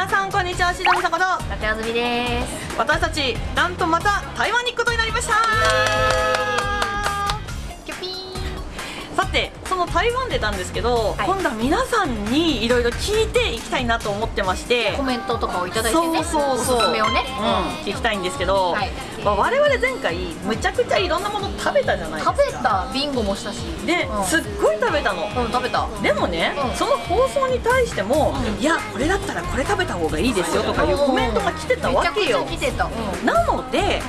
皆さんこんにちはしのみさこと中あずみです。私たちなんとまた台湾に行くことになりましたの台湾でなんですけど、はい。今度は皆さんにいろいろ聞いていきたいなと思ってまして。コメントとかをいただいてねそうそうそう。おすすめをね、うん、聞きたいんですけど、はい。まあ我々前回むちゃくちゃいろんなもの食べたじゃないですか。食べたビンゴもしたし。で、うん。すっごい食べたの。うん食べた。でもね、うん。その放送に対しても、うん。いやこれだったらこれ食べた方がいいですよとかいうコメントが来てたわけよ。来てた、うん。なので、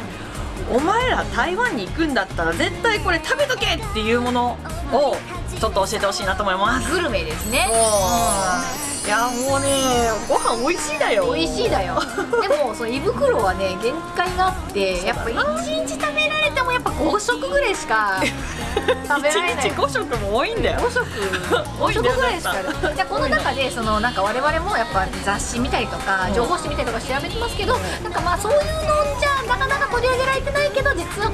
お前ら台湾に行くんだったら絶対これ食べとけっていうものをちょっと教えてほしいなと思います。グルメですね。いやもうねご飯美味しいだよ。美味しいだよ。でもその胃袋はね限界があってやっぱ1日食べられてもやっぱ5食ぐらいしか食べられない。1日5食も多いんだよ。5食5多いんだよ食ぐらいしかじゃあこの中でそのなんか我々もやっぱ雑誌見たりとかうん情報誌見たりとか調べてますけどなんかまあそういうのじゃなかなか取り上げられてないけど実は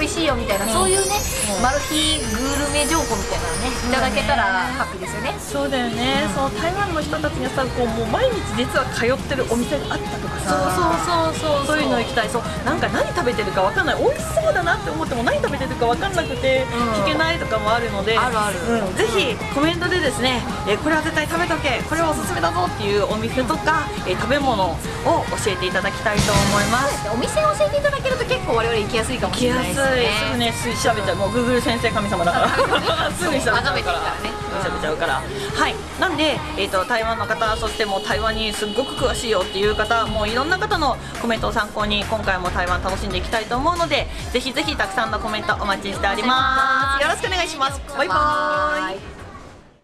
美味しいよみたいなそういうねうん。マル秘グルメ情報みたいなのねいただけたらハッピーですよね。そうだよね、その台湾の人たちがさこうもう毎日実は通ってるお店があったとかさ。そう。そういうの行きたい。そう。なんか何食べてるかわかんない。美味しそうだなって思っても何食べてるかわかんなくてうん。聞けないとかもあるので、あるある。うん、ぜひコメントでですね、えーこれは絶対食べとけこれはおすすめだぞっていうお店とか、えー食べ物を教えていただきたいと思います。お店を教えていただけると結構我々行きやすいかもしれないですね。すぐねすぐ調べちゃう。もう Google 先生神様だから。すぐに調べちゃうから。ね。調べちゃうから。はい。なんで、えー、と台湾の方そしてもう台湾にすっごく詳しいよっていう方もういろんな方のコメントを参考に今回も台湾楽しんでいきたいと思うのでぜひぜひたくさんのコメントお待ちしております。よろしくお願いしますバイバーイイ。